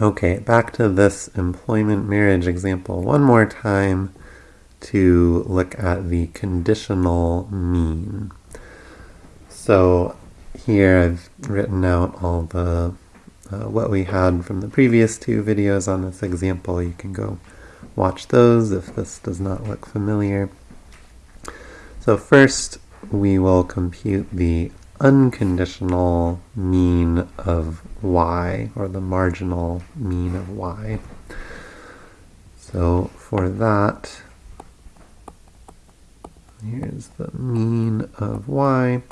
Okay, back to this employment marriage example one more time to look at the conditional mean. So here I've written out all the uh, what we had from the previous two videos on this example. You can go watch those if this does not look familiar. So first we will compute the unconditional mean of y, or the marginal mean of y. So for that, here's the mean of y,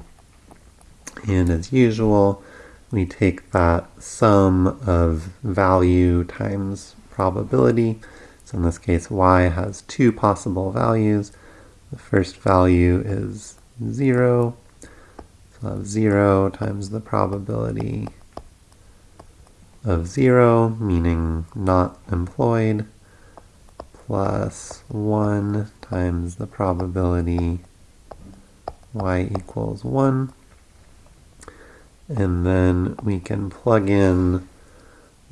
and as usual, we take that sum of value times probability. So in this case, y has two possible values. The first value is 0, of 0 times the probability of 0, meaning not employed, plus 1 times the probability y equals 1. And then we can plug in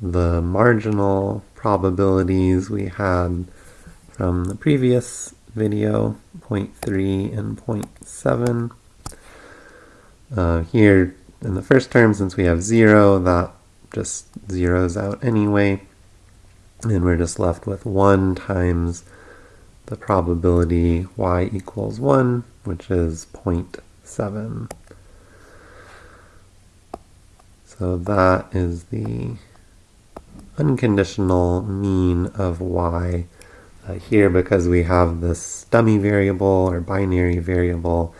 the marginal probabilities we had from the previous video, 0.3 and 0.7. Uh, here in the first term, since we have 0, that just zeroes out anyway. And we're just left with 1 times the probability y equals 1, which is 0.7. So that is the unconditional mean of y. Uh, here, because we have this dummy variable or binary variable,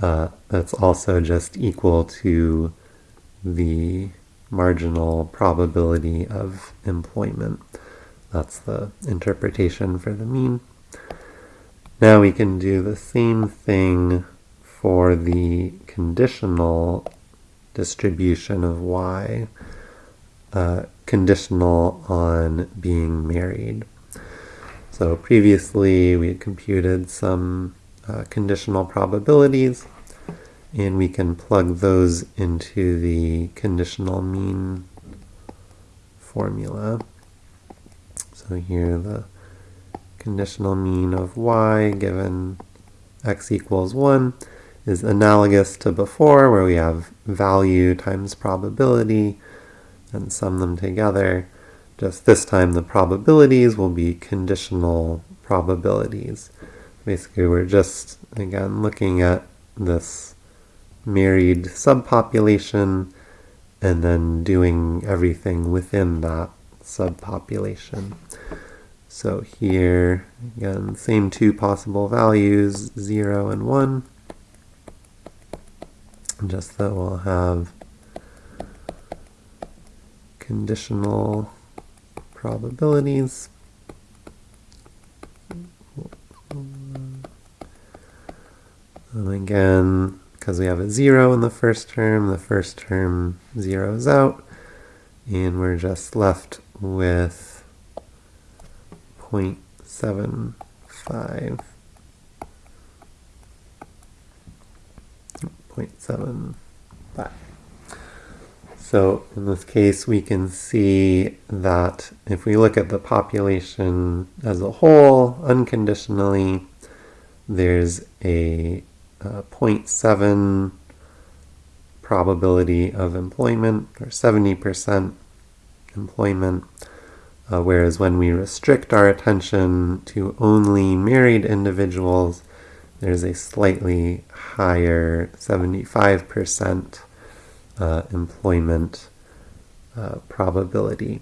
uh, that's also just equal to the marginal probability of employment. That's the interpretation for the mean. Now we can do the same thing for the conditional distribution of y, uh, conditional on being married. So previously we had computed some uh, conditional probabilities, and we can plug those into the conditional mean formula. So here the conditional mean of y given x equals 1 is analogous to before where we have value times probability and sum them together. Just this time the probabilities will be conditional probabilities basically we're just, again, looking at this married subpopulation and then doing everything within that subpopulation. So here, again, same two possible values, 0 and 1. Just that we'll have conditional probabilities. And again, because we have a 0 in the first term, the first term zeroes out, and we're just left with 0.75. 0.75. So in this case, we can see that if we look at the population as a whole, unconditionally, there's a uh, 0.7 probability of employment, or 70% employment, uh, whereas when we restrict our attention to only married individuals, there's a slightly higher 75% uh, employment uh, probability.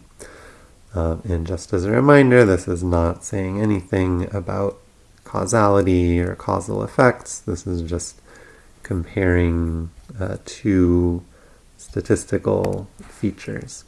Uh, and just as a reminder, this is not saying anything about causality or causal effects. This is just comparing uh, two statistical features.